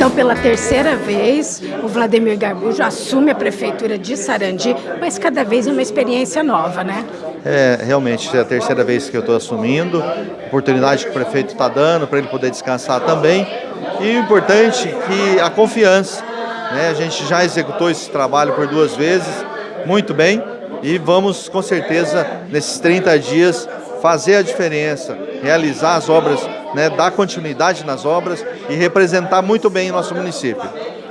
Então, pela terceira vez, o Vladimir Garbujo assume a prefeitura de Sarandi, mas cada vez é uma experiência nova, né? É, realmente, é a terceira vez que eu estou assumindo, oportunidade que o prefeito está dando para ele poder descansar também. E o importante é que a confiança, né? a gente já executou esse trabalho por duas vezes, muito bem, e vamos com certeza nesses 30 dias fazer a diferença, realizar as obras, né, dar continuidade nas obras e representar muito bem o nosso município.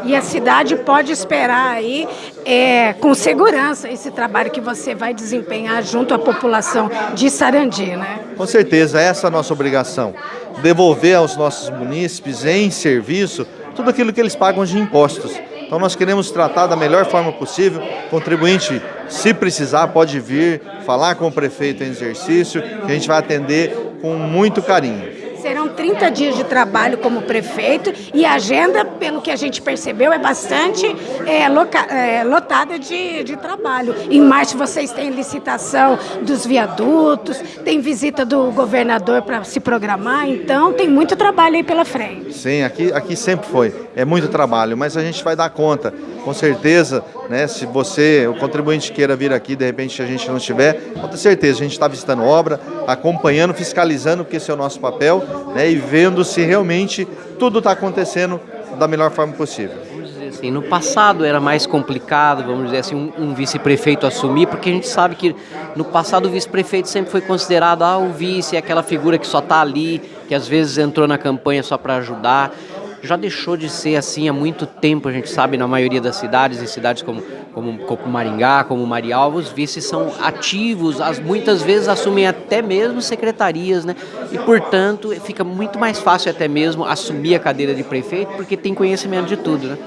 E a cidade pode esperar aí é, com segurança esse trabalho que você vai desempenhar junto à população de Sarandi, né? Com certeza, essa é a nossa obrigação. Devolver aos nossos munícipes em serviço tudo aquilo que eles pagam de impostos. Então nós queremos tratar da melhor forma possível. Contribuinte, se precisar, pode vir falar com o prefeito em exercício, que a gente vai atender com muito carinho. Serão 30 dias de trabalho como prefeito e a agenda, pelo que a gente percebeu, é bastante é, loca, é, lotada de, de trabalho. Em março vocês têm licitação dos viadutos, tem visita do governador para se programar, então tem muito trabalho aí pela frente. Sim, aqui, aqui sempre foi. É muito trabalho, mas a gente vai dar conta. Com certeza, né, se você, o contribuinte queira vir aqui, de repente a gente não estiver, com certeza, a gente está visitando obra, acompanhando, fiscalizando, porque esse é o nosso papel, né, e vendo se realmente tudo está acontecendo da melhor forma possível. Vamos dizer assim, no passado era mais complicado, vamos dizer assim, um, um vice-prefeito assumir, porque a gente sabe que no passado o vice-prefeito sempre foi considerado, ah, o vice é aquela figura que só está ali, que às vezes entrou na campanha só para ajudar já deixou de ser assim há muito tempo, a gente sabe, na maioria das cidades, em cidades como, como, como Maringá, como Marialva, os vices são ativos, as, muitas vezes assumem até mesmo secretarias, né? E, portanto, fica muito mais fácil até mesmo assumir a cadeira de prefeito, porque tem conhecimento de tudo, né?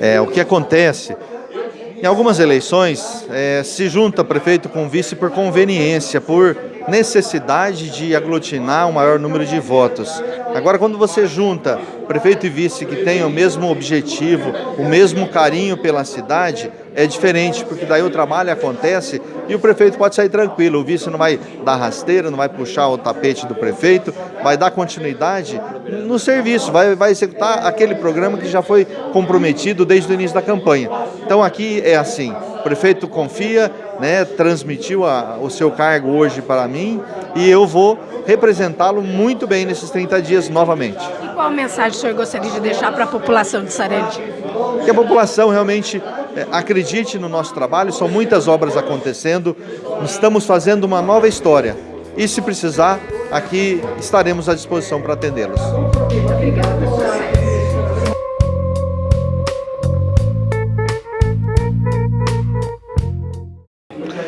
É, o que acontece em algumas eleições, é, se junta prefeito com vice por conveniência, por necessidade de aglutinar um maior número de votos. Agora, quando você junta prefeito e vice que têm o mesmo objetivo, o mesmo carinho pela cidade, é diferente, porque daí o trabalho acontece e o prefeito pode sair tranquilo, o vice não vai dar rasteira, não vai puxar o tapete do prefeito, vai dar continuidade no serviço, vai, vai executar aquele programa que já foi comprometido desde o início da campanha. Então aqui é assim, o prefeito confia, né, transmitiu a, o seu cargo hoje para mim e eu vou representá-lo muito bem nesses 30 dias novamente. E qual mensagem o senhor gostaria de deixar para a população de Sarandi? Que a população realmente é, acredite no nosso trabalho, são muitas obras acontecendo, estamos fazendo uma nova história. E se precisar, aqui estaremos à disposição para atendê-los. Obrigada.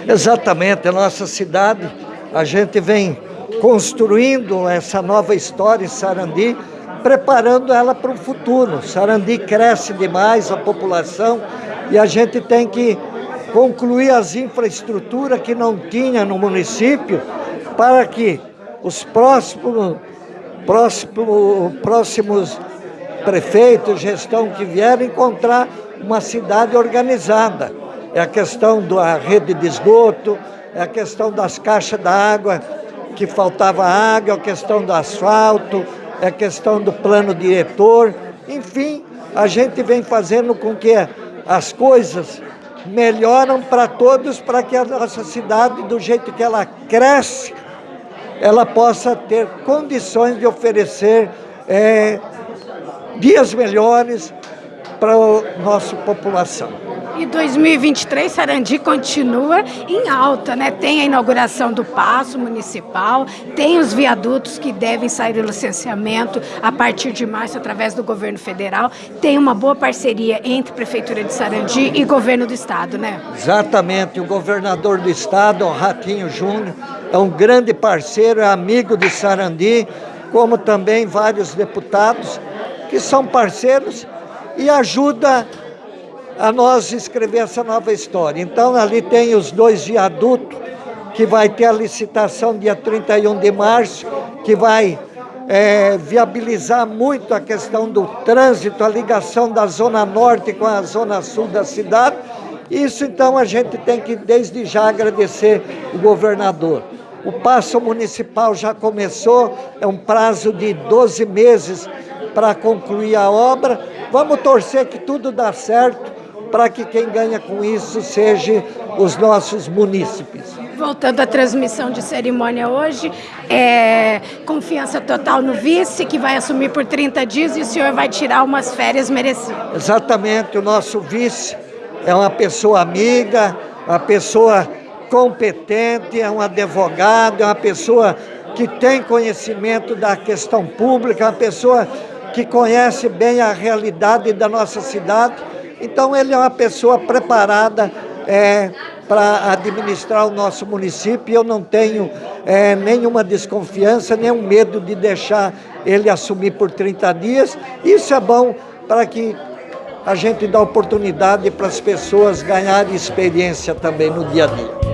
Exatamente, a nossa cidade, a gente vem construindo essa nova história em Sarandi, preparando ela para o futuro. Sarandi cresce demais, a população, e a gente tem que concluir as infraestruturas que não tinha no município para que os próximos, próximos, prefeitos, gestão que vierem encontrar uma cidade organizada é a questão da rede de esgoto, é a questão das caixas da água, que faltava água, é a questão do asfalto, é a questão do plano diretor, enfim, a gente vem fazendo com que as coisas melhoram para todos, para que a nossa cidade, do jeito que ela cresce, ela possa ter condições de oferecer é, dias melhores para a nossa população. E 2023, Sarandi continua em alta, né? Tem a inauguração do Paço Municipal, tem os viadutos que devem sair do licenciamento a partir de março através do governo federal. Tem uma boa parceria entre Prefeitura de Sarandi e governo do estado, né? Exatamente. O governador do estado, o Ratinho Júnior, é um grande parceiro, é amigo de Sarandi, como também vários deputados que são parceiros e ajuda a nós escrever essa nova história. Então, ali tem os dois viadutos, que vai ter a licitação dia 31 de março, que vai é, viabilizar muito a questão do trânsito, a ligação da zona norte com a zona sul da cidade. Isso, então, a gente tem que, desde já, agradecer o governador. O passo municipal já começou, é um prazo de 12 meses para concluir a obra, vamos torcer que tudo dá certo para que quem ganha com isso seja os nossos munícipes. Voltando à transmissão de cerimônia hoje, é, confiança total no vice, que vai assumir por 30 dias e o senhor vai tirar umas férias merecidas. Exatamente, o nosso vice é uma pessoa amiga, uma pessoa competente, é um advogado, é uma pessoa que tem conhecimento da questão pública, é uma pessoa que conhece bem a realidade da nossa cidade. Então ele é uma pessoa preparada é, para administrar o nosso município eu não tenho é, nenhuma desconfiança, nenhum medo de deixar ele assumir por 30 dias. Isso é bom para que a gente dá oportunidade para as pessoas ganharem experiência também no dia a dia.